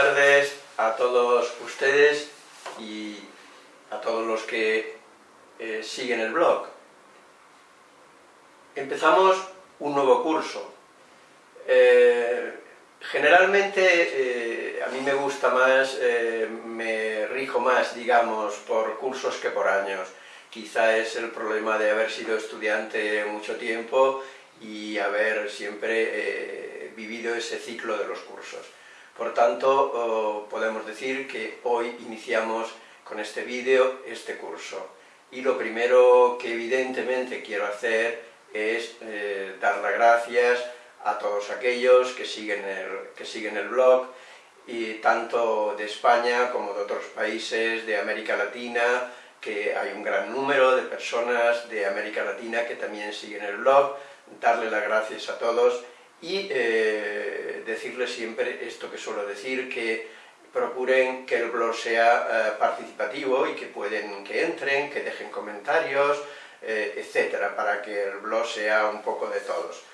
tardes a todos ustedes y a todos los que eh, siguen el blog. Empezamos un nuevo curso. Eh, generalmente eh, a mí me gusta más, me rijo más, digamos, por cursos que por años. Quizá es el problema de haber sido estudiante mucho tiempo y haber siempre vivido ese ciclo de los cursos. Por tanto, podemos decir que hoy iniciamos con este vídeo este curso. Y lo primero que evidentemente quiero hacer es eh, dar las gracias a todos aquellos que siguen, el, que siguen el blog, y tanto de España como de otros países de América Latina, que hay un gran número de personas de América Latina que también siguen el blog, darle las gracias a todos y eh, decirles siempre esto que suelo decir, que procuren que el blog sea eh, participativo y que pueden que entren, que dejen comentarios, eh, etcétera, para que el blog sea un poco de todos.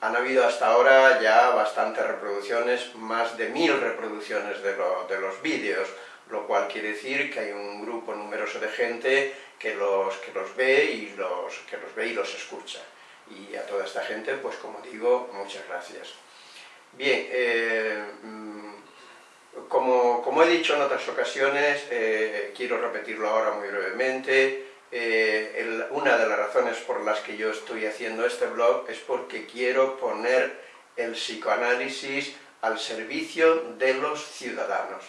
han habido hasta ahora ya bastantes reproducciones, más de mil reproducciones de, de los vídeos, lo cual quiere decir que hay un grupo numeroso de gente que los, que los ve y los, que los ve y los escucha y a toda esta gente, pues como digo, muchas gracias. Bien, eh, mm, como, como, he dicho en otras ocasiones, eh, quiero repetirlo ahora muy brevemente, eh, una de las razones por las que yo estoy haciendo este blog es porque quiero poner el psicoanálisis al servicio de los ciudadanos.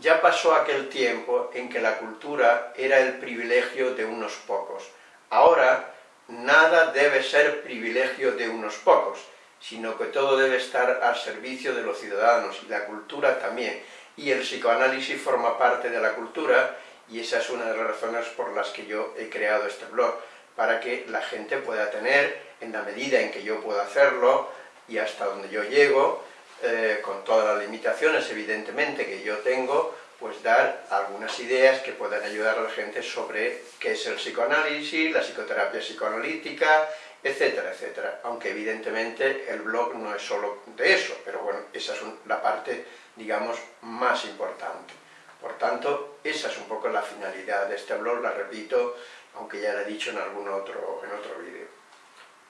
Ya pasó aquel tiempo en que la cultura era el privilegio de unos pocos. Ahora nada debe ser privilegio de unos pocos, sino que todo debe estar al servicio de los ciudadanos, y la cultura también. Y el psicoanálisis forma parte de la cultura, y esa es una de las razones por las que yo he creado este blog, para que la gente pueda tener, en la medida en que yo pueda hacerlo, y hasta donde yo llego, eh, con todas las limitaciones evidentemente que yo tengo, pues dar algunas ideas que puedan ayudar a la gente sobre qué es el psicoanálisis, la psicoterapia psicoanalítica, etcétera, etcétera. Aunque evidentemente el blog no es solo de eso, pero bueno, esa es la parte, digamos, más importante. Por tanto, esa es un poco la finalidad de este blog, la repito, aunque ya la he dicho en algún otro, en otro vídeo.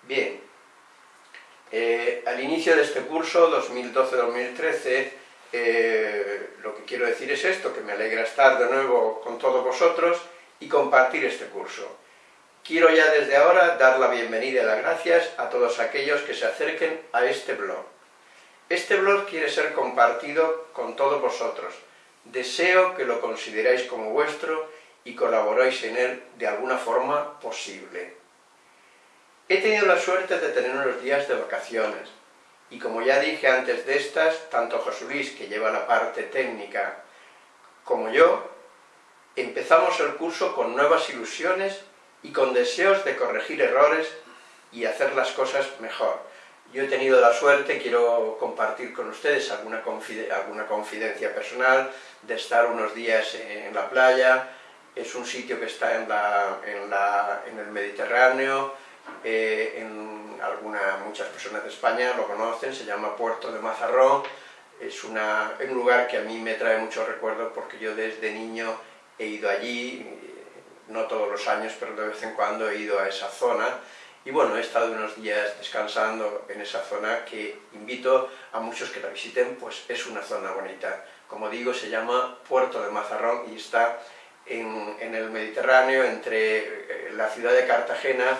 Bien, eh, al inicio de este curso, 2012-2013, eh, lo que quiero decir es esto, que me alegra estar de nuevo con todos vosotros y compartir este curso. Quiero ya desde ahora dar la bienvenida y las gracias a todos aquellos que se acerquen a este blog. Este blog quiere ser compartido con todos vosotros. Deseo que lo consideráis como vuestro y colaboréis en él de alguna forma posible. He tenido la suerte de tener unos días de vacaciones, y como ya dije antes de estas, tanto José Luis, que lleva la parte técnica, como yo, empezamos el curso con nuevas ilusiones y con deseos de corregir errores y hacer las cosas mejor. Yo he tenido la suerte, quiero compartir con ustedes alguna, confidencia personal, de estar unos días en la playa, es un sitio que está en el Mediterráneo, eh, en alguna, muchas personas de España lo conocen, se llama Puerto de Mazarrón, es una, un lugar que a mí me trae muchos recuerdos porque yo desde niño he ido allí, no todos los años, pero de vez en cuando he ido a esa zona, y bueno, he estado unos días descansando en esa zona que invito a muchos que la visiten, pues es una zona bonita. Como digo, se llama Puerto de Mazarrón y está en, en el Mediterráneo, entre eh, la ciudad de Cartagena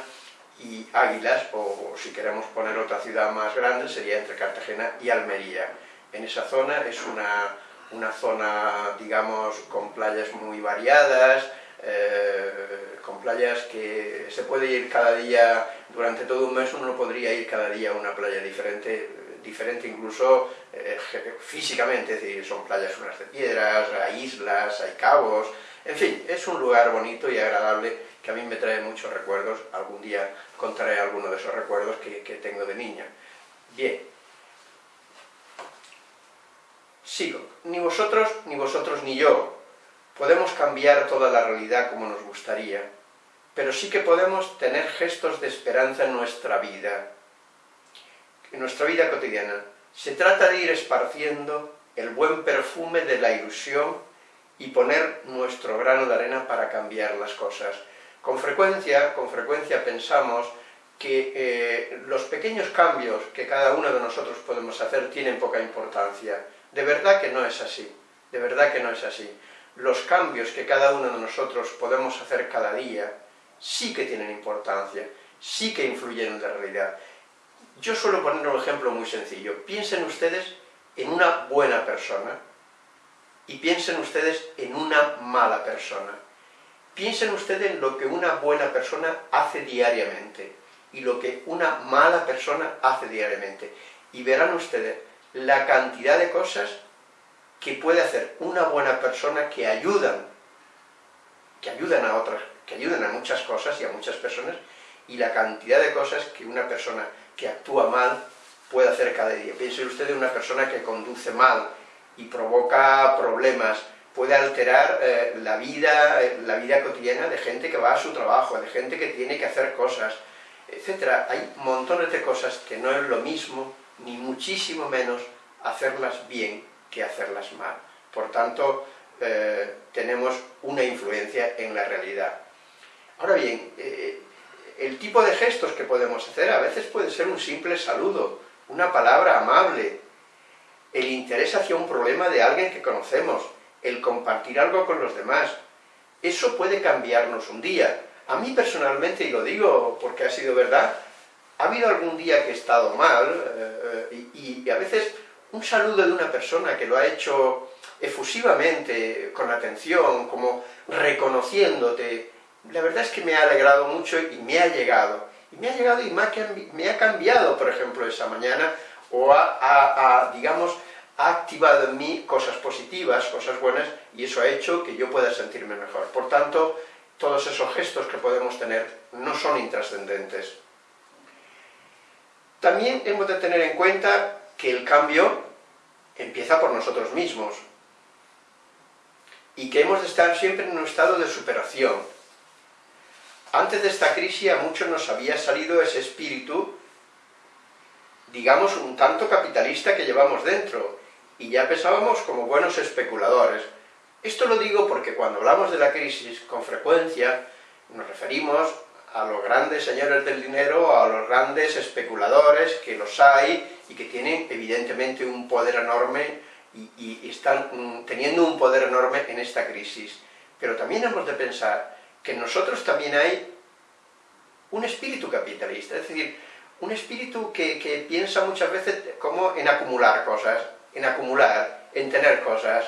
y Águilas, o, si queremos poner otra ciudad más grande, sería entre Cartagena y Almería. En esa zona es una, una zona, digamos, con playas muy variadas, eh, con playas que se puede ir cada día, durante todo un mes uno podría ir cada día a una playa diferente, diferente incluso eh, físicamente, es decir, son playas unas de piedras, hay islas, hay cabos, en fin, es un lugar bonito y agradable que a mí me trae muchos recuerdos, algún día contaré alguno de esos recuerdos que, tengo de niña. Bien, sigo. Ni vosotros, ni vosotros ni yo podemos cambiar toda la realidad como nos gustaría, pero sí que podemos tener gestos de esperanza en nuestra vida, en nuestra vida cotidiana. Se trata de ir esparciendo el buen perfume de la ilusión y poner nuestro grano de arena para cambiar las cosas. Con frecuencia, con frecuencia pensamos que eh, los pequeños cambios que cada uno de nosotros podemos hacer tienen poca importancia. De verdad que no es así, de verdad que no es así. Los cambios que cada uno de nosotros podemos hacer cada día sí que tienen importancia, sí que influyen en la realidad. Yo suelo poner un ejemplo muy sencillo. Piensen ustedes en una buena persona y piensen ustedes en una mala persona. Piensen ustedes en lo que una buena persona hace diariamente y lo que una mala persona hace diariamente. Y verán ustedes la cantidad de cosas que puede hacer una buena persona que ayudan, que ayudan a otras, que ayudan a muchas cosas y a muchas personas, y la cantidad de cosas que una persona que actúa mal puede hacer cada día. Piense usted en una persona que conduce mal y provoca problemas, puede alterar eh, la, vida, eh, la vida cotidiana de gente que va a su trabajo, de gente que tiene que hacer cosas, etcétera. Hay montones de cosas que no es lo mismo, ni muchísimo menos, hacerlas bien que hacerlas mal. Por tanto, eh, tenemos una influencia en la realidad. Ahora bien, el tipo de gestos que podemos hacer a veces puede ser un simple saludo, una palabra amable, el interés hacia un problema de alguien que conocemos, el compartir algo con los demás. Eso puede cambiarnos un día, a mí personalmente, y lo digo porque ha sido verdad, ha habido algún día que he estado mal, eh, y, a veces un saludo de una persona que lo ha hecho efusivamente, con atención, como reconociéndote, la verdad es que me ha alegrado mucho y me ha llegado. Y me ha llegado y me ha, cambiado, por ejemplo, esa mañana, o ha, digamos, ha activado en mí cosas positivas, cosas buenas, y eso ha hecho que yo pueda sentirme mejor. Por tanto, todos esos gestos que podemos tener no son intrascendentes. También hemos de tener en cuenta que el cambio empieza por nosotros mismos y que hemos de estar siempre en un estado de superación. Antes de esta crisis a muchos nos había salido ese espíritu, digamos, un tanto capitalista que llevamos dentro, y ya pensábamos como buenos especuladores, esto lo digo porque cuando hablamos de la crisis, con frecuencia nos referimos a los grandes señores del dinero, a los grandes especuladores, que los hay y que tienen evidentemente un poder enorme y, están mm, teniendo un poder enorme en esta crisis. Pero también hemos de pensar que en nosotros también hay un espíritu capitalista, es decir, un espíritu que, que piensa muchas veces como en acumular cosas, en acumular, en tener cosas,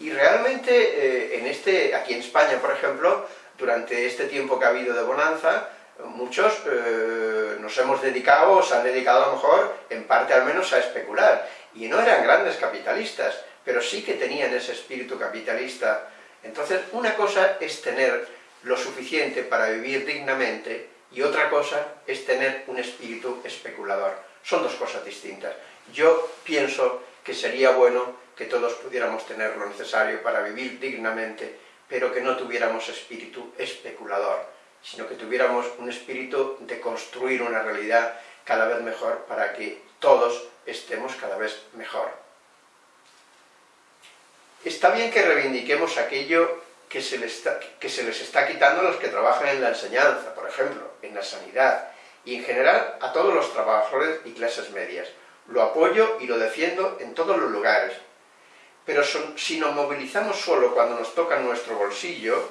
y realmente, eh, en este, aquí en España, por ejemplo, durante este tiempo que ha habido de bonanza, muchos eh, nos hemos dedicado, o se han dedicado a lo mejor, en parte al menos, a especular. Y no eran grandes capitalistas, pero sí que tenían ese espíritu capitalista. Entonces, una cosa es tener lo suficiente para vivir dignamente, y otra cosa es tener un espíritu especulador. Son dos cosas distintas. Yo pienso que sería bueno que todos pudiéramos tener lo necesario para vivir dignamente, pero que no tuviéramos espíritu especulador, sino que tuviéramos un espíritu de construir una realidad cada vez mejor para que todos estemos cada vez mejor. Está bien que reivindiquemos aquello que se, les está, quitando a los que trabajan en la enseñanza, por ejemplo, en la sanidad, y en general a todos los trabajadores y clases medias. Lo apoyo y lo defiendo en todos los lugares, pero si nos movilizamos solo cuando nos toca nuestro bolsillo,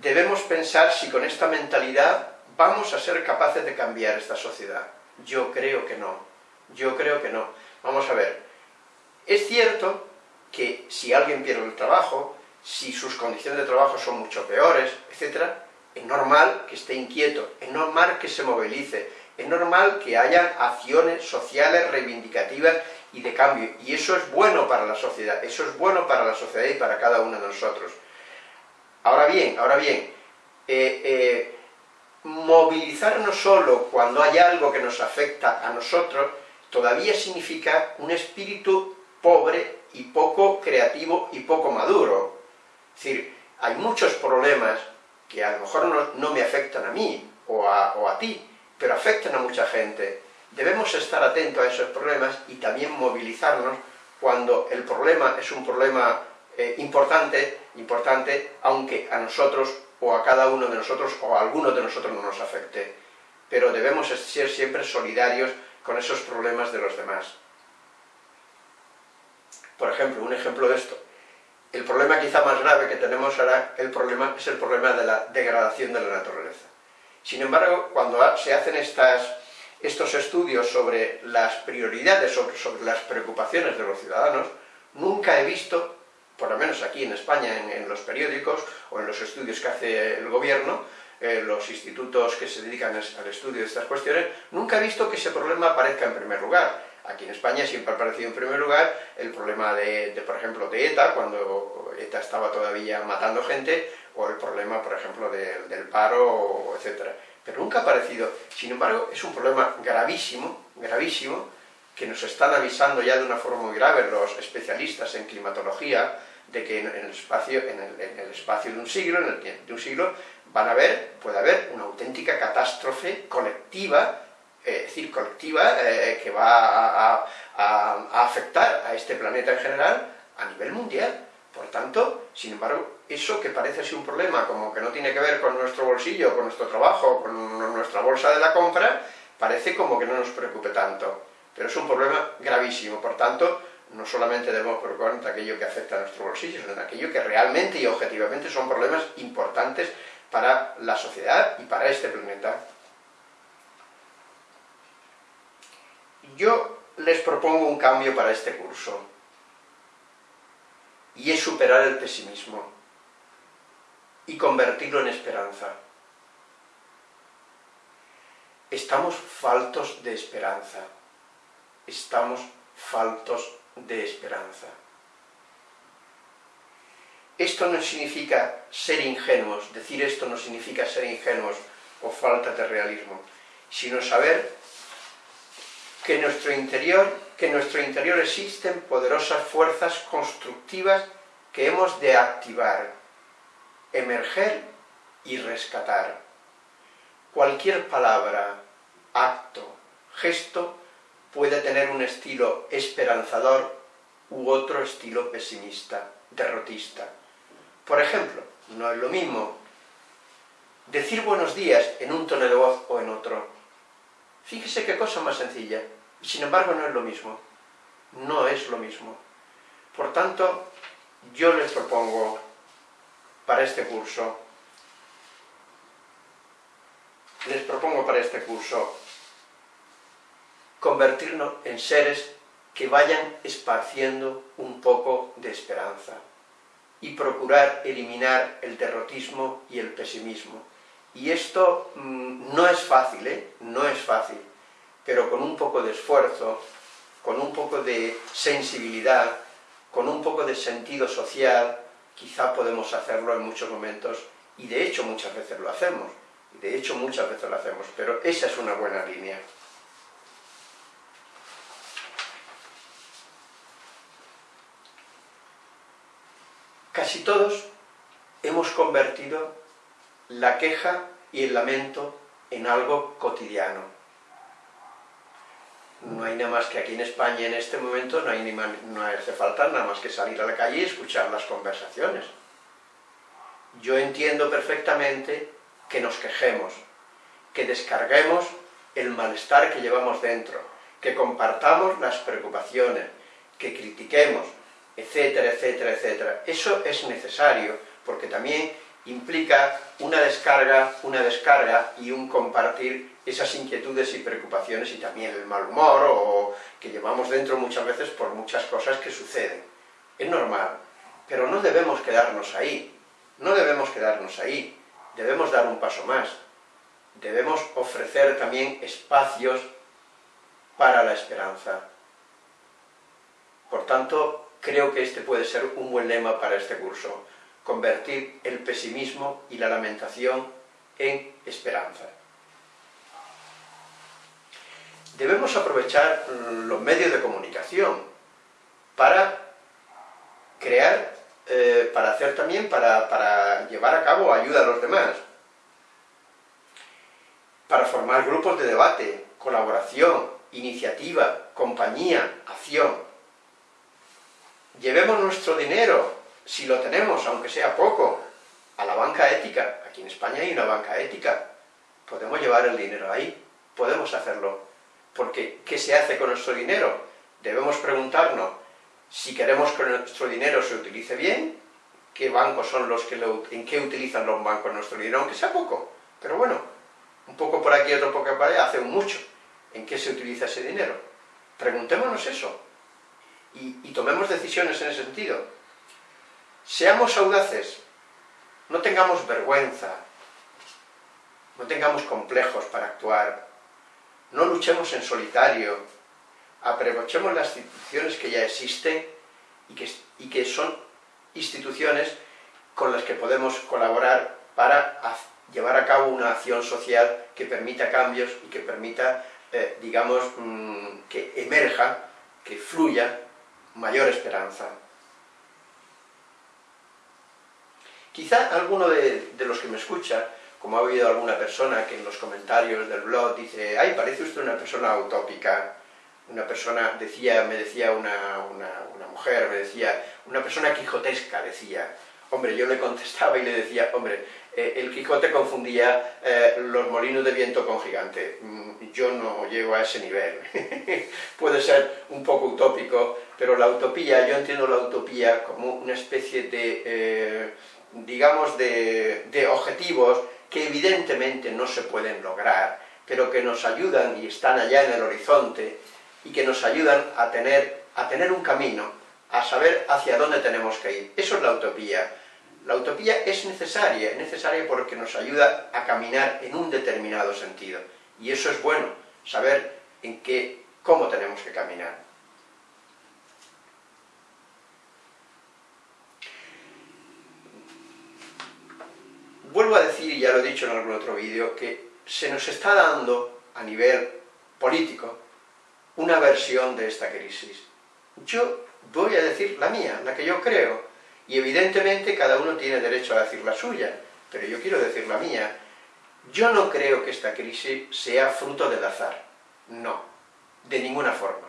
debemos pensar si con esta mentalidad vamos a ser capaces de cambiar esta sociedad. Yo creo que no. Yo creo que no. Vamos a ver. Es cierto que si alguien pierde el trabajo, si sus condiciones de trabajo son mucho peores, etc., es normal que esté inquieto, es normal que se movilice, es normal que haya acciones sociales reivindicativas y de cambio. Y eso es bueno para la sociedad, eso es bueno para la sociedad y para cada uno de nosotros. Ahora bien, ahora bien, eh, eh, movilizarnos solo cuando hay algo que nos afecta a nosotros, todavía significa un espíritu pobre y poco creativo y poco maduro. Es decir, hay muchos problemas que a lo mejor no, me afectan a mí o a, o a ti, pero afectan a mucha gente Debemos estar atentos a esos problemas y también movilizarnos cuando el problema es un problema eh, importante, importante, aunque a nosotros o a cada uno de nosotros o a alguno de nosotros no nos afecte. Pero debemos ser siempre solidarios con esos problemas de los demás. Por ejemplo, un ejemplo de esto. El problema quizá más grave que tenemos ahora el problema, es el problema de la degradación de la naturaleza. Sin embargo, cuando se hacen estas, estos estudios sobre las prioridades, sobre, sobre, las preocupaciones de los ciudadanos, nunca he visto, por lo menos aquí en España, en, en los periódicos o en los estudios que hace el gobierno, eh, los institutos que se dedican al estudio de estas cuestiones, nunca he visto que ese problema aparezca en primer lugar. Aquí en España siempre ha aparecido en primer lugar el problema de, por ejemplo, de ETA, cuando ETA estaba todavía matando gente, o el problema, por ejemplo, del paro, etc. Pero nunca ha aparecido. Sin embargo, es un problema gravísimo, gravísimo, que nos están avisando ya de una forma muy grave los especialistas en climatología, de que en el espacio, en el, espacio de un siglo, en el de un siglo, van a haber, puede haber una auténtica catástrofe colectiva es decir, colectiva, eh, que va a, afectar a este planeta en general a nivel mundial. Por tanto, sin embargo, eso que parece ser un problema, como que no tiene que ver con nuestro bolsillo, con nuestro trabajo, con nuestra bolsa de la compra, parece como que no nos preocupe tanto. Pero es un problema gravísimo, por tanto, no solamente debemos preocuparnos de aquello que afecta a nuestro bolsillo, sino de aquello que realmente y objetivamente son problemas importantes para la sociedad y para este planeta. Yo les propongo un cambio para este curso, y es superar el pesimismo y convertirlo en esperanza. Estamos faltos de esperanza, estamos faltos de esperanza. Esto no significa ser ingenuos, decir esto no significa ser ingenuos o falta de realismo, sino saber que nuestro interior, que en nuestro interior existen poderosas fuerzas constructivas que hemos de activar, emerger y rescatar. Cualquier palabra, acto, gesto puede tener un estilo esperanzador u otro estilo pesimista, derrotista. Por ejemplo, no es lo mismo decir buenos días en un tono de voz o en otro. Fíjese qué cosa más sencilla. Y sin embargo no es lo mismo. No es lo mismo. Por tanto, yo les propongo para este curso, les propongo para este curso convertirnos en seres que vayan esparciendo un poco de esperanza y procurar eliminar el derrotismo y el pesimismo. Y esto mmm, no es fácil, ¿eh? No es fácil pero con un poco de esfuerzo, con un poco de sensibilidad, con un poco de sentido social, quizá podemos hacerlo en muchos momentos, y de hecho muchas veces lo hacemos, de hecho muchas veces lo hacemos, pero esa es una buena línea. Casi todos hemos convertido la queja y el lamento en algo cotidiano no hay nada más que aquí en España en este momento, no, hay ni no hace falta nada más que salir a la calle y escuchar las conversaciones. Yo entiendo perfectamente que nos quejemos, que descarguemos el malestar que llevamos dentro, que compartamos las preocupaciones, que critiquemos, etcétera, etcétera, etcétera. Eso es necesario, porque también implica una descarga, una descarga y un compartir esas inquietudes y preocupaciones y también el mal humor que llevamos dentro muchas veces por muchas cosas que suceden. Es normal, pero no debemos quedarnos ahí, no debemos quedarnos ahí, debemos dar un paso más, debemos ofrecer también espacios para la esperanza. Por tanto, creo que este puede ser un buen lema para este curso, convertir el pesimismo y la lamentación en esperanza. Debemos aprovechar los medios de comunicación para crear, eh, para hacer también, para, para llevar a cabo ayuda a los demás, para formar grupos de debate, colaboración iniciativa, compañía, acción. Llevemos nuestro dinero, si lo tenemos, aunque sea poco, a la banca ética. Aquí en España hay una banca ética. Podemos llevar el dinero ahí, podemos hacerlo. Porque, ¿qué se hace con nuestro dinero? Debemos preguntarnos si queremos que nuestro dinero se utilice bien, qué bancos son los que lo, en qué utilizan los bancos nuestro dinero, aunque sea poco. Pero bueno, un poco por aquí, otro poco por allá, hace mucho. ¿En qué se utiliza ese dinero? Preguntémonos eso. Y, y tomemos decisiones en ese sentido. Seamos audaces, no tengamos vergüenza, no tengamos complejos para actuar, no luchemos en solitario, aprovechemos las instituciones que ya existen y que, y que son instituciones con las que podemos colaborar para llevar a cabo una acción social que permita cambios y que permita, eh, digamos, mmm, que emerja, que fluya mayor esperanza. Quizá alguno de, de, los que me escucha, como ha oído alguna persona que en los comentarios del blog dice ¡ay, parece usted una persona utópica! Una persona, decía, me decía una, una, una mujer, me decía, una persona quijotesca, decía. Hombre, yo le contestaba y le decía, hombre, eh, el Quijote confundía eh, los molinos de viento con gigante. Mm, yo no llego a ese nivel. Puede ser un poco utópico, pero la utopía, yo entiendo la utopía como una especie de... Eh, digamos, de, de objetivos que evidentemente no se pueden lograr, pero que nos ayudan y están allá en el horizonte y que nos ayudan a tener, a tener un camino, a saber hacia dónde tenemos que ir. Eso es la utopía. La utopía es necesaria, es necesaria porque nos ayuda a caminar en un determinado sentido. Y eso es bueno, saber en qué, cómo tenemos que caminar. Vuelvo a decir, y ya lo he dicho en algún otro vídeo, que se nos está dando, a nivel político, una versión de esta crisis. Yo voy a decir la mía, la que yo creo, y evidentemente cada uno tiene derecho a decir la suya, pero yo quiero decir la mía. Yo no creo que esta crisis sea fruto del azar, no, de ninguna forma,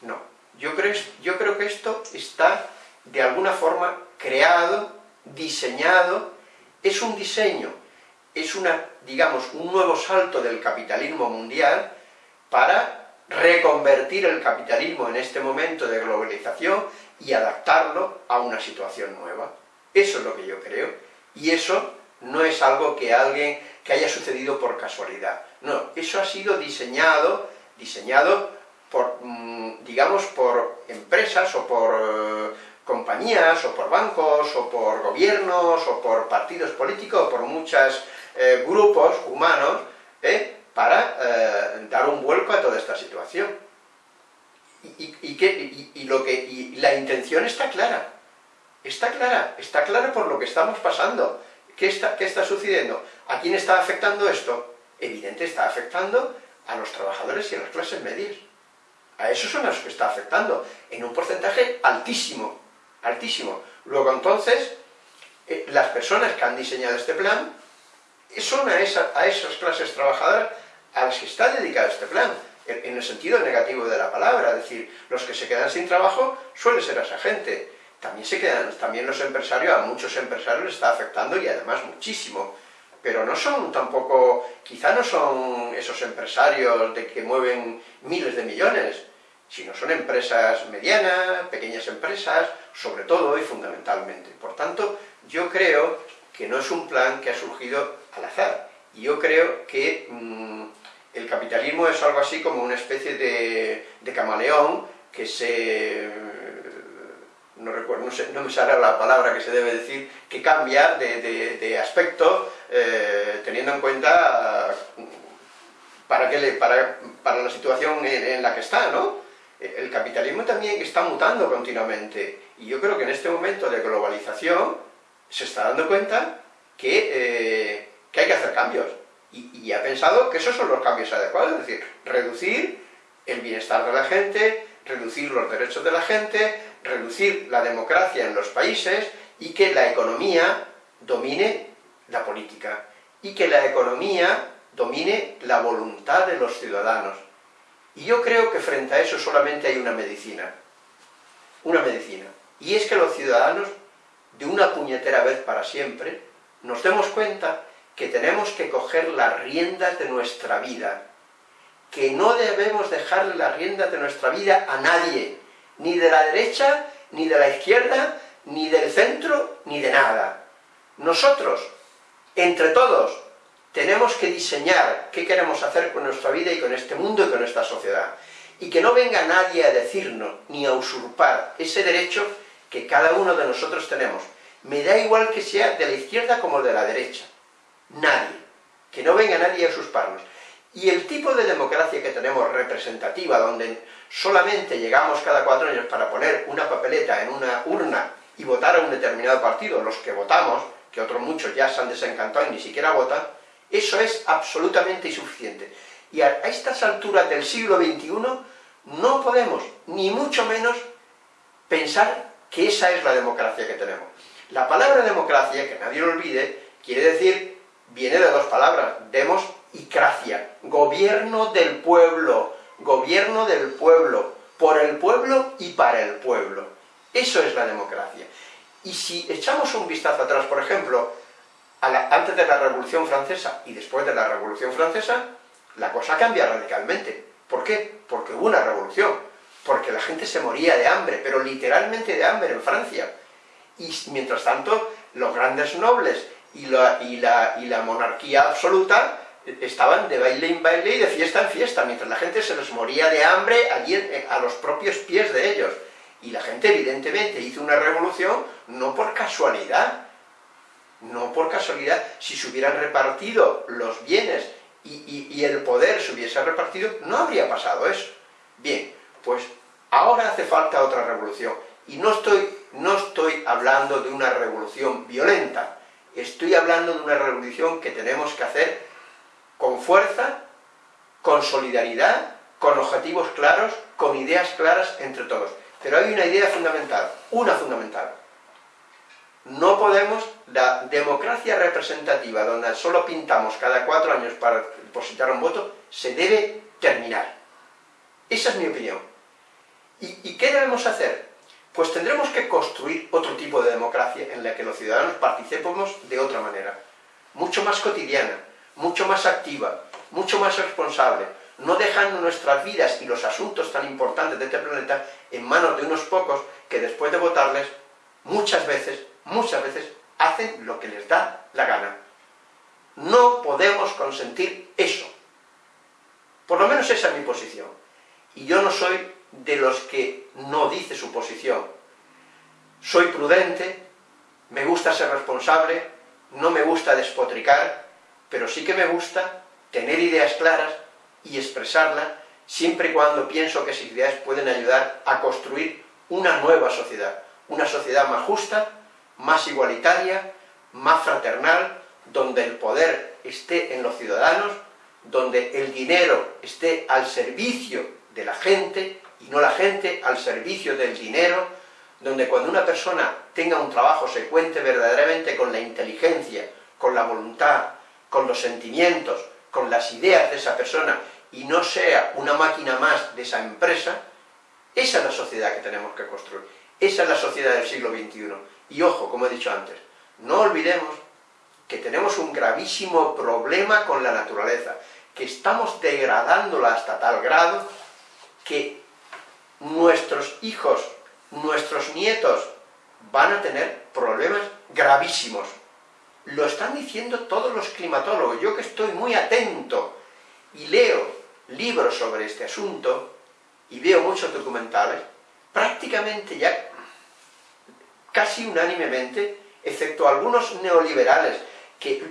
no. Yo creo, yo creo que esto está de alguna forma creado, diseñado, es un diseño, es una, digamos, un nuevo salto del capitalismo mundial para reconvertir el capitalismo en este momento de globalización y adaptarlo a una situación nueva. Eso es lo que yo creo, y eso no es algo que alguien que haya sucedido por casualidad. No, eso ha sido diseñado, diseñado por, mm, digamos, por empresas o por eh, compañías, o por bancos, o por gobiernos, o por partidos políticos, o por muchos eh, grupos humanos, ¿eh? para eh, dar un vuelco a toda esta situación. Y, y, que, y, lo que, la intención está clara, está clara, está clara por lo que estamos pasando. ¿Qué está, ¿Qué está sucediendo? ¿A quién está afectando esto? Evidente está afectando a los trabajadores y a las clases medias. A esos son los que está afectando, en un porcentaje altísimo, altísimo. Luego entonces, eh, las personas que han diseñado este plan son a, esa, a esas clases trabajadoras a las que está dedicado este plan, en el sentido negativo de la palabra, es decir, los que se quedan sin trabajo suele ser esa gente. También se quedan, también los empresarios, a muchos empresarios les está afectando y además muchísimo. Pero no son tampoco, quizá no son esos empresarios de que mueven miles de millones, sino son empresas medianas, pequeñas empresas, sobre todo y fundamentalmente. Por tanto, yo creo que no es un plan que ha surgido al azar. Y yo creo que mmm, el capitalismo es algo así como una especie de, de camaleón que se... No, recuerdo, no, sé, no, me sale la palabra que se debe decir, que cambia de, aspecto eh, teniendo en cuenta para, que le, para, para la situación en la que está, ¿no? El capitalismo también está mutando continuamente. Y yo creo que en este momento de globalización se está dando cuenta que, eh, que hay que hacer cambios. Y, y, ha pensado que esos son los cambios adecuados, es decir, reducir el bienestar de la gente, reducir los derechos de la gente, reducir la democracia en los países y que la economía domine la política. Y que la economía domine la voluntad de los ciudadanos. Y yo creo que frente a eso solamente hay una medicina. Una medicina. Y es que los ciudadanos, de una puñetera vez para siempre, nos demos cuenta que tenemos que coger las riendas de nuestra vida, que no debemos dejarle las riendas de nuestra vida a nadie, ni de la derecha, ni de la izquierda, ni del centro, ni de nada. Nosotros, entre todos, tenemos que diseñar qué queremos hacer con nuestra vida y con este mundo y con esta sociedad. Y que no venga nadie a decirnos, ni a usurpar ese derecho que cada uno de nosotros tenemos. Me da igual que sea de la izquierda como de la derecha. Nadie. Que no venga nadie a usurparnos. Y el tipo de democracia que tenemos representativa, donde solamente llegamos cada cuatro años para poner una papeleta en una urna y votar a un determinado partido, los que votamos, que otros muchos ya se han desencantado y ni siquiera votan, eso es absolutamente insuficiente. Y a estas alturas del siglo XXI no podemos, ni mucho menos, pensar que esa es la democracia que tenemos. La palabra democracia, que nadie lo olvide, quiere decir, viene de dos palabras, demos y cracia, gobierno del pueblo, gobierno del pueblo, por el pueblo y para el pueblo. Eso es la democracia. Y si echamos un vistazo atrás, por ejemplo, antes de la Revolución Francesa y después de la Revolución Francesa, la cosa cambia radicalmente. ¿Por qué? Porque hubo una revolución, porque la gente se moría de hambre, pero literalmente de hambre en Francia. Y mientras tanto, los grandes nobles y la, y la, monarquía absoluta estaban de baile en baile y de fiesta en fiesta, mientras la gente se les moría de hambre allí a los propios pies de ellos. Y la gente evidentemente hizo una revolución no por casualidad, no por casualidad, si se hubieran repartido los bienes y, el poder se hubiese repartido, no habría pasado eso. Bien, pues ahora hace falta otra revolución. Y no estoy, no estoy hablando de una revolución violenta, estoy hablando de una revolución que tenemos que hacer con fuerza, con solidaridad, con objetivos claros, con ideas claras entre todos. Pero hay una idea fundamental, una fundamental. No podemos, la democracia representativa, donde solo pintamos cada cuatro años para depositar un voto, se debe terminar. Esa es mi opinión. ¿Y, qué debemos hacer? Pues tendremos que construir otro tipo de democracia en la que los ciudadanos participemos de otra manera, mucho más cotidiana, mucho más activa, mucho más responsable, no dejando nuestras vidas y los asuntos tan importantes de este planeta en manos de unos pocos que después de votarles, muchas veces, muchas veces, hacen lo que les da la gana. No podemos consentir eso. Por lo menos esa es mi posición. Y yo no soy de los que no dice su posición. Soy prudente, me gusta ser responsable, no me gusta despotricar, pero sí que me gusta tener ideas claras y expresarlas siempre y cuando pienso que esas ideas pueden ayudar a construir una nueva sociedad, una sociedad más justa, más igualitaria, más fraternal, donde el poder esté en los ciudadanos, donde el dinero esté al servicio de la gente y no la gente al servicio del dinero, donde cuando una persona tenga un trabajo se cuente verdaderamente con la inteligencia, con la voluntad, con los sentimientos, con las ideas de esa persona y no sea una máquina más de esa empresa, esa es la sociedad que tenemos que construir. Esa es la sociedad del siglo XXI. Y ojo, como he dicho antes, no olvidemos que tenemos un gravísimo problema con la naturaleza, que estamos degradándola hasta tal grado que nuestros hijos, nuestros nietos, van a tener problemas gravísimos. Lo están diciendo todos los climatólogos. Yo que estoy muy atento y leo libros sobre este asunto, y veo muchos documentales, prácticamente ya, casi unánimemente, excepto algunos neoliberales que,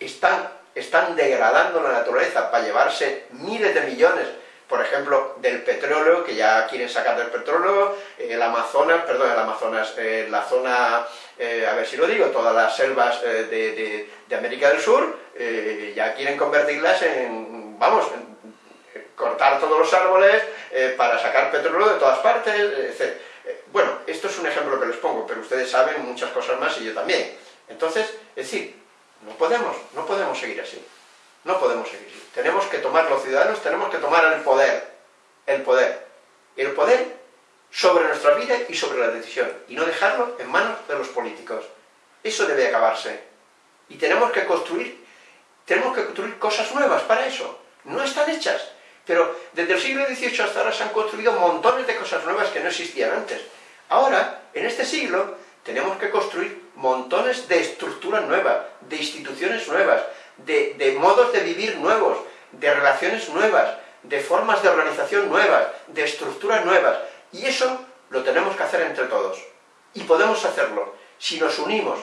están, degradando la naturaleza para llevarse miles de millones, por ejemplo, del petróleo, que ya quieren sacar del petróleo, el Amazonas, perdón, el Amazonas, eh, la zona, eh, a ver si lo digo, todas las selvas eh, de, de, América del Sur, ya quieren convertirlas en, vamos, cortar todos los árboles para sacar petróleo de todas partes, etc. Bueno, esto es un ejemplo que les pongo, pero ustedes saben muchas cosas más y yo también. Entonces, es decir, no podemos, no podemos seguir así. No podemos seguir así. Tenemos que tomar, los ciudadanos tenemos que tomar el poder. el poder. El poder sobre nuestra vida y sobre la decisión, y no dejarlo en manos de los políticos. Eso debe acabarse. Y tenemos que construir, tenemos que construir cosas nuevas para eso. No están hechas. Pero desde el siglo XVIII hasta ahora se han construido montones de cosas nuevas que no existían antes. Ahora, en este siglo, tenemos que construir montones de estructuras nuevas, de instituciones nuevas, de, modos de vivir nuevos, de relaciones nuevas, de formas de organización nuevas, de estructuras nuevas. Y eso lo tenemos que hacer entre todos. Y podemos hacerlo si nos unimos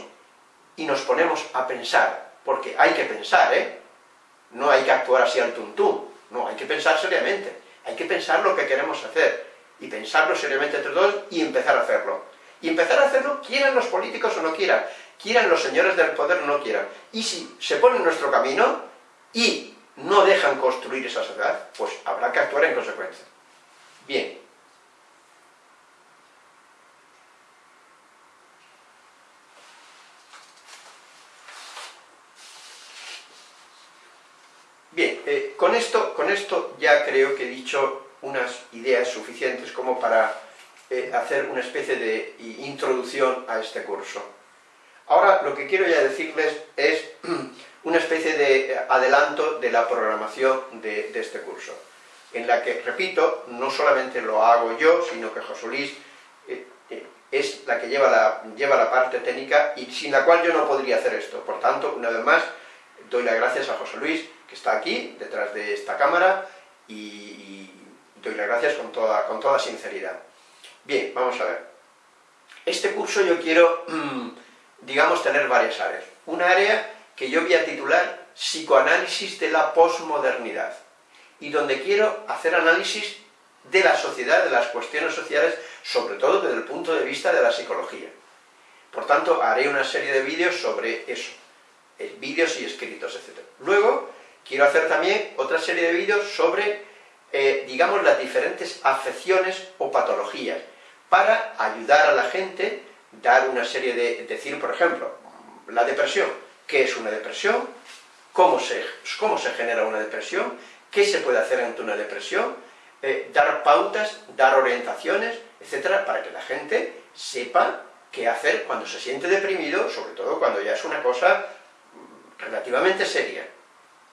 y nos ponemos a pensar, porque hay que pensar, ¿eh? No hay que actuar así al tuntún, no, hay que pensar seriamente, hay que pensar lo que queremos hacer, y pensarlo seriamente entre todos y empezar a hacerlo. Y empezar a hacerlo, quieran los políticos o no quieran, quieran los señores del poder o no quieran. Y si se ponen en nuestro camino y no dejan construir esa sociedad, pues habrá que actuar en consecuencia. Bien, eh, con, esto, con esto ya creo que he dicho unas ideas suficientes como para eh, hacer una especie de introducción a este curso. Ahora lo que quiero ya decirles es una especie de adelanto de la programación de, este curso, en la que, repito, no solamente lo hago yo, sino que José Luis eh, eh, es la que lleva la, lleva la parte técnica y sin la cual yo no podría hacer esto. Por tanto, una vez más, doy las gracias a José Luis, que está aquí, detrás de esta cámara, y, doy las gracias con toda, con toda sinceridad. Bien, vamos a ver. Este curso yo quiero, digamos, tener varias áreas. Una área que yo voy a titular Psicoanálisis de la posmodernidad, y donde quiero hacer análisis de la sociedad, de las cuestiones sociales, sobre todo desde el punto de vista de la psicología. Por tanto, haré una serie de vídeos sobre eso, eh, vídeos y escritos, etc. Luego, quiero hacer también otra serie de vídeos sobre, eh, digamos, las diferentes afecciones o patologías, para ayudar a la gente, dar una serie de, decir, por ejemplo, la depresión, qué es una depresión, cómo se, cómo se genera una depresión, qué se puede hacer ante una depresión, eh, dar pautas, dar orientaciones, etcétera, para que la gente sepa qué hacer cuando se siente deprimido, sobre todo cuando ya es una cosa relativamente seria.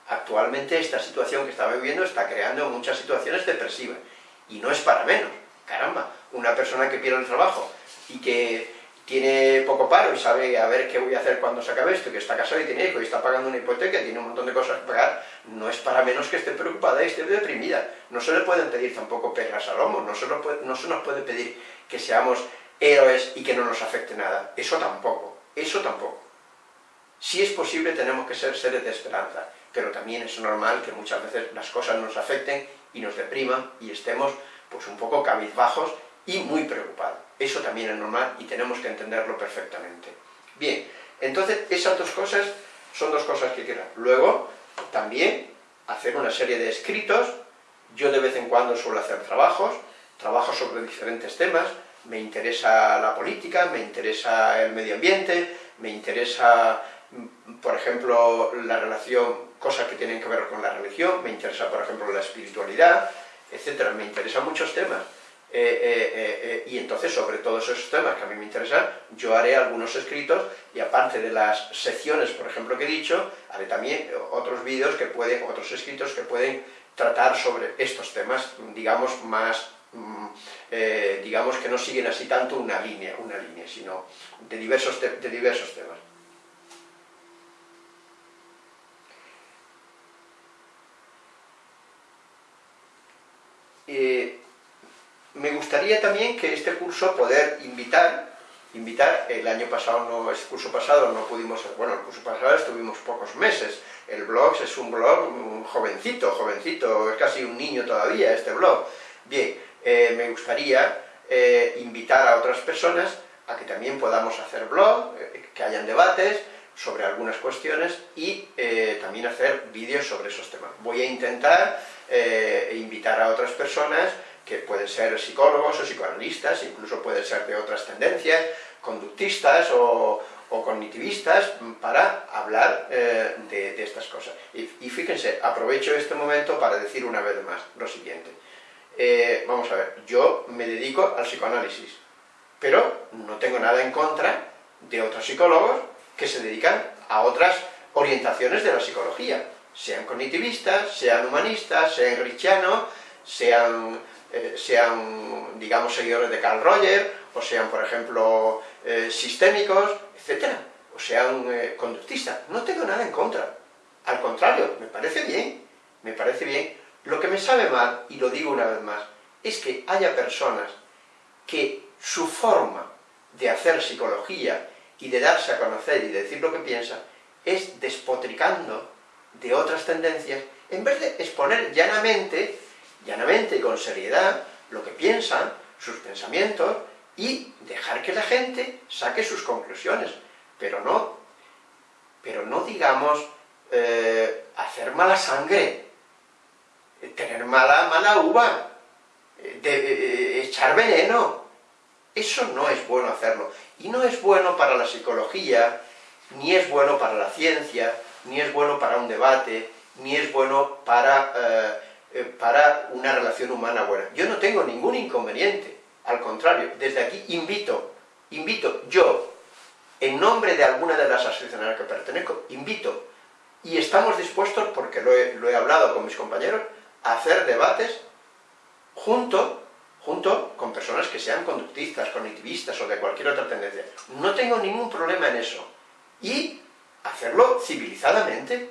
Actualmente esta situación que estamos viviendo está creando muchas situaciones depresivas, y no es para menos, caramba, una persona que pierde el trabajo y que tiene poco paro y sabe a ver qué voy a hacer cuando se acabe esto, que está casado y tiene hijo y está pagando una hipoteca, y tiene un montón de cosas que pagar, no es para menos que esté preocupada y esté deprimida. No se le pueden pedir tampoco pegas al lomo, no no se nos puede pedir que seamos héroes y que no nos afecte nada. Eso tampoco, eso tampoco. Si es posible tenemos que ser seres de esperanza, pero también es normal que muchas veces las cosas nos afecten y nos depriman y estemos pues un poco cabizbajos y muy preocupados. Eso también es normal y tenemos que entenderlo perfectamente. Bien, entonces esas dos cosas son dos cosas que quiero. Luego, también hacer una serie de escritos, yo de vez en cuando suelo hacer trabajos, trabajos sobre diferentes temas, me interesa la política, me interesa el medio ambiente, me interesa, por ejemplo, la relación, cosas que tienen que ver con la religión, me interesa, por ejemplo, la espiritualidad, etcétera, me interesan muchos temas. Eh, eh, eh, y entonces sobre todos esos temas que a mí me interesan, yo haré algunos escritos y aparte de las secciones, por ejemplo, que he dicho, haré también otros vídeos que pueden, otros escritos que pueden tratar sobre estos temas, digamos, más, mm, digamos que no siguen así tanto una línea, una línea, sino de diversos, de diversos temas. Me gustaría también que este curso poder invitar, invitar, el año pasado, no, el curso pasado no pudimos, bueno, el curso pasado estuvimos pocos meses, el blog es un blog un jovencito, jovencito, es casi un niño todavía este blog. Bien, eh, me gustaría eh, invitar a otras personas a que también podamos hacer blog, eh, que hayan debates sobre algunas cuestiones y también hacer vídeos sobre esos temas. Voy a intentar invitar a otras personas que pueden ser psicólogos o psicoanalistas, incluso pueden ser de otras tendencias, conductistas o, cognitivistas, para hablar eh, de, estas cosas. Y, fíjense, aprovecho este momento para decir una vez más lo siguiente. eh, vamos a ver, yo me dedico al psicoanálisis, pero no tengo nada en contra de otros psicólogos que se dedican a otras orientaciones de la psicología, sean cognitivistas, sean humanistas, sean richianos, sean, eh, sean, digamos, seguidores de Carl Roger, o sean, por ejemplo, eh, sistémicos, etc. O sean eh, conductistas. No tengo nada en contra. Al contrario, me parece bien, me parece bien. Lo que me sabe mal, y lo digo una vez más, es que haya personas que su forma de hacer psicología y de darse a conocer y de decir lo que piensa es despotricando de otras tendencias, en vez de exponer llanamente, llanamente y con seriedad, lo que piensan, sus pensamientos, y dejar que la gente saque sus conclusiones, pero no, pero no digamos eh, hacer mala sangre, tener mala, mala uva, de, echar veneno, eso no es bueno hacerlo, y no es bueno para la psicología, ni es bueno para la ciencia, ni es bueno para un debate, ni es bueno para, eh, eh, para una relación humana buena. Yo no tengo ningún inconveniente, al contrario, desde aquí invito, invito yo, en nombre de alguna de las asociaciones a las que pertenezco, invito, y estamos dispuestos, porque lo he, lo he hablado con mis compañeros, a hacer debates junto, junto con personas que sean conductistas, cognitivistas o de cualquier otra tendencia. No tengo ningún problema en eso y hacerlo civilizadamente.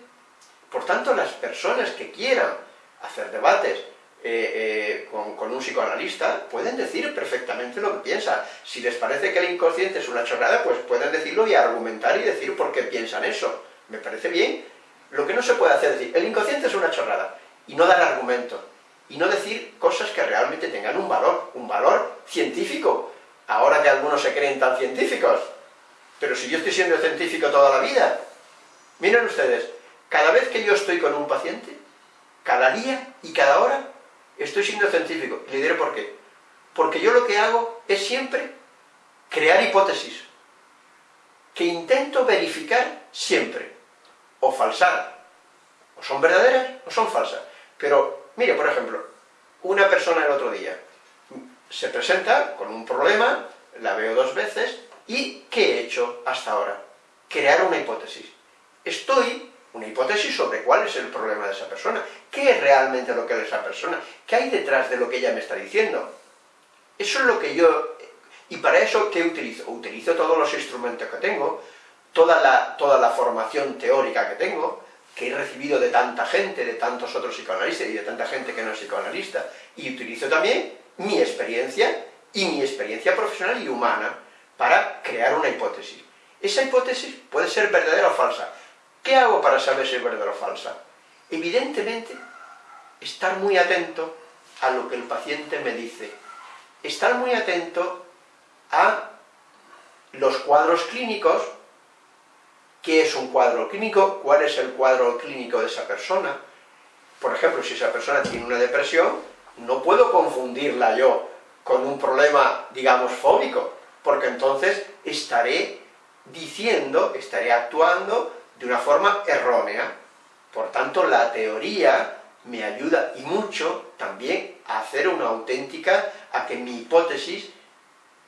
Por tanto, las personas que quieran hacer debates eh, eh, con, un psicoanalista pueden decir perfectamente lo que piensan. Si les parece que el inconsciente es una chorrada, pues pueden decirlo y argumentar y decir por qué piensan eso. Me parece bien. Lo que no se puede hacer es decir, el inconsciente es una chorrada, y no dar argumento, y no decir cosas que realmente tengan un valor, un valor científico. Ahora que algunos se creen tan científicos, pero si yo estoy siendo científico toda la vida, miren ustedes, cada vez que yo estoy con un paciente, cada día y cada hora, estoy siendo científico. Y le diré por qué. Porque yo lo que hago es siempre crear hipótesis, que intento verificar siempre, o falsar, o son verdaderas o son falsas. Pero, mire, por ejemplo, una persona el otro día se presenta con un problema, la veo dos veces, ¿Y qué he hecho hasta ahora? Crear una hipótesis. Estoy, una hipótesis sobre cuál es el problema de esa persona, qué es realmente lo que es esa persona, qué hay detrás de lo que ella me está diciendo. Eso es lo que yo... Y para eso, ¿qué utilizo? Utilizo todos los instrumentos que tengo, toda la, toda la formación teórica que tengo, que he recibido de tanta gente, de tantos otros psicoanalistas y de tanta gente que no es psicoanalista, y utilizo también mi experiencia y mi experiencia profesional y humana, para crear una hipótesis. Esa hipótesis puede ser verdadera o falsa. ¿Qué hago para saber si es verdadera o falsa? Evidentemente, estar muy atento a lo que el paciente me dice. Estar muy atento a los cuadros clínicos, qué es un cuadro clínico, cuál es el cuadro clínico de esa persona. Por ejemplo, si esa persona tiene una depresión, no puedo confundirla yo con un problema, digamos, fóbico, porque entonces estaré diciendo, estaré actuando de una forma errónea. Por tanto, la teoría me ayuda y mucho también a hacer una auténtica, a que mi hipótesis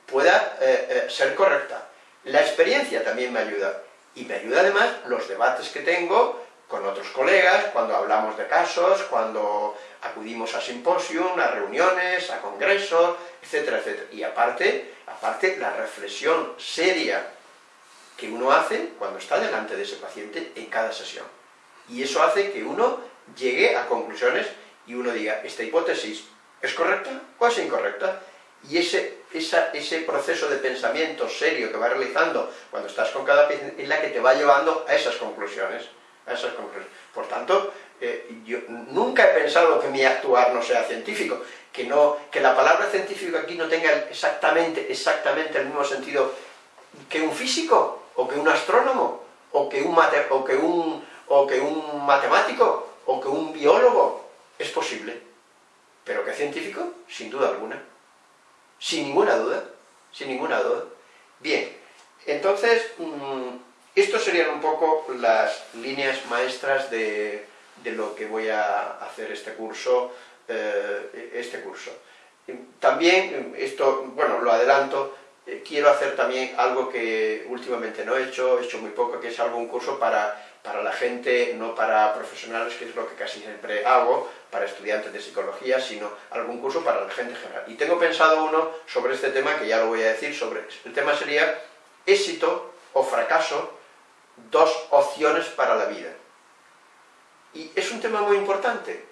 pueda eh, eh, ser correcta. La experiencia también me ayuda. Y me ayuda además los debates que tengo con otros colegas, cuando hablamos de casos, cuando acudimos a simposium, a reuniones, a congresos, etcétera, etcétera. Y aparte, aparte la reflexión seria que uno hace cuando está delante de ese paciente en cada sesión. Y eso hace que uno llegue a conclusiones y uno diga, esta hipótesis es correcta o es incorrecta. Y ese, ese proceso de pensamiento serio que va realizando cuando estás con cada paciente es la que te va llevando a esas conclusiones. A esas conclusiones. Por tanto, eh, yo nunca he pensado que mi actuar no sea científico, que, no, que la palabra científico aquí no tenga exactamente, exactamente el mismo sentido que un físico, o que un astrónomo, o que un, o que un, o que un matemático, o que un biólogo. Es posible. Pero que científico, sin duda alguna. Sin ninguna duda. Sin ninguna duda. Bien, entonces, mmm, estos serían un poco las líneas maestras de, de lo que voy a hacer este curso eh, este curso. También, esto, bueno, lo adelanto, eh, quiero hacer también algo que últimamente no he hecho, he hecho muy poco, que es algo, un curso para, para la gente, no para profesionales, que es lo que casi siempre hago, para estudiantes de psicología, sino algún curso para la gente general. Y tengo pensado uno sobre este tema, que ya lo voy a decir, sobre el tema sería éxito o fracaso, dos opciones para la vida. Y es un tema muy importante,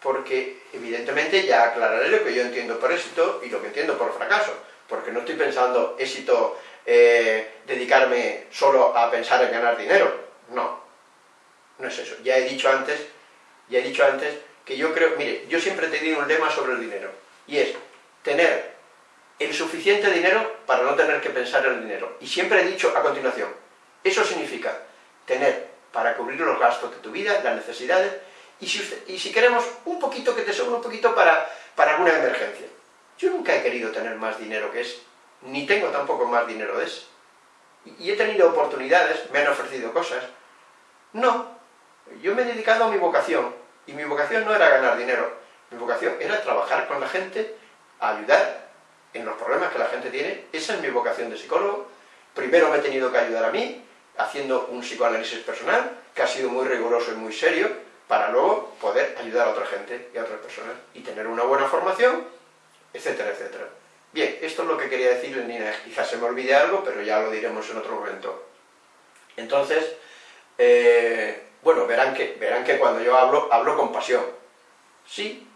porque evidentemente ya aclararé lo que yo entiendo por éxito y lo que entiendo por fracaso, porque no estoy pensando éxito eh, dedicarme solo a pensar en ganar dinero, no, no es eso. Ya he dicho antes, ya he dicho antes que yo creo, mire, yo siempre he tenido un lema sobre el dinero, y es tener el suficiente dinero para no tener que pensar en el dinero. Y siempre he dicho a continuación, eso significa tener para cubrir los gastos de tu vida, las necesidades, y si, queremos un poquito, que te sobra un poquito para, para alguna emergencia. Yo nunca he querido tener más dinero que es, ni tengo tampoco más dinero de ese. Y he tenido oportunidades, me han ofrecido cosas. No, yo me he dedicado a mi vocación, y mi vocación no era ganar dinero, mi vocación era trabajar con la gente, ayudar en los problemas que la gente tiene, esa es mi vocación de psicólogo. Primero me he tenido que ayudar a mí, haciendo un psicoanálisis personal, que ha sido muy riguroso y muy serio, para luego poder ayudar a otra gente y a otras personas, y tener una buena formación, etcétera, etcétera. Bien, esto es lo que quería decirle, Nina, quizás se me olvide algo, pero ya lo diremos en otro momento. Entonces, eh, bueno, verán que, verán que cuando yo hablo, hablo con pasión. Sí,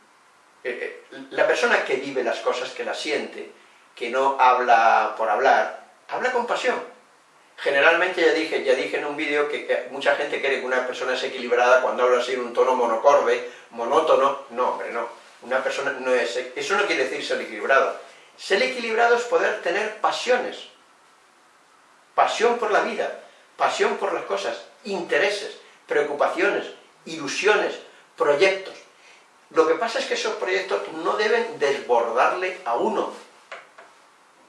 eh, eh, la persona que vive las cosas, que las siente, que no habla por hablar, habla con pasión. Generalmente ya dije, ya dije en un vídeo que mucha gente cree que una persona es equilibrada cuando habla así en un tono monocorde, monótono. No, hombre, no. Una persona no es... Eso no quiere decir ser equilibrado. Ser equilibrado es poder tener pasiones. Pasión por la vida, pasión por las cosas, intereses, preocupaciones, ilusiones, proyectos. Lo que pasa es que esos proyectos no deben desbordarle a uno,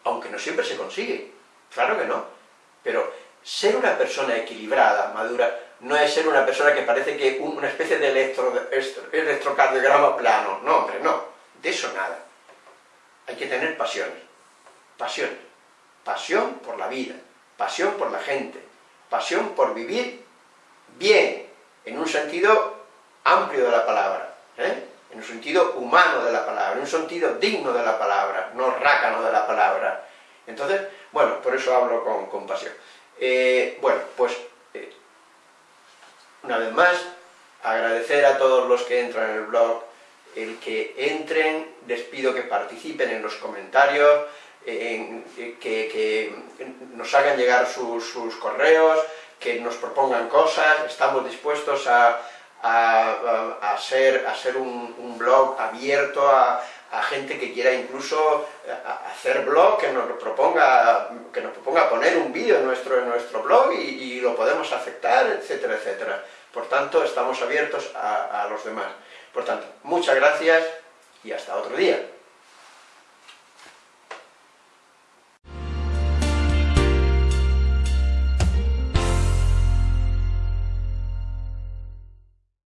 aunque no siempre se consigue, claro que no, pero ser una persona equilibrada, madura, no es ser una persona que parece que una especie de electro, electrocardiograma plano, no hombre, no, de eso nada. Hay que tener pasiones, pasiones, pasión por la vida, pasión por la gente, pasión por vivir bien, en un sentido amplio de la palabra, ¿eh? en un sentido humano de la palabra, en un sentido digno de la palabra, no rácano de la palabra. Entonces, bueno, por eso hablo con compasión. Eh, bueno, pues, una vez más, agradecer a todos los que entran en el blog, el que entren, les pido que participen en los comentarios, que, nos hagan llegar sus correos, que nos propongan cosas, estamos dispuestos a, a, ser, a ser un, blog abierto a, gente que quiera incluso hacer blog, que nos proponga, que nos proponga poner un vídeo en nuestro, en nuestro blog y, y, lo podemos aceptar, etcétera, etcétera. Por tanto, estamos abiertos a los demás. Por tanto, muchas gracias y hasta otro día.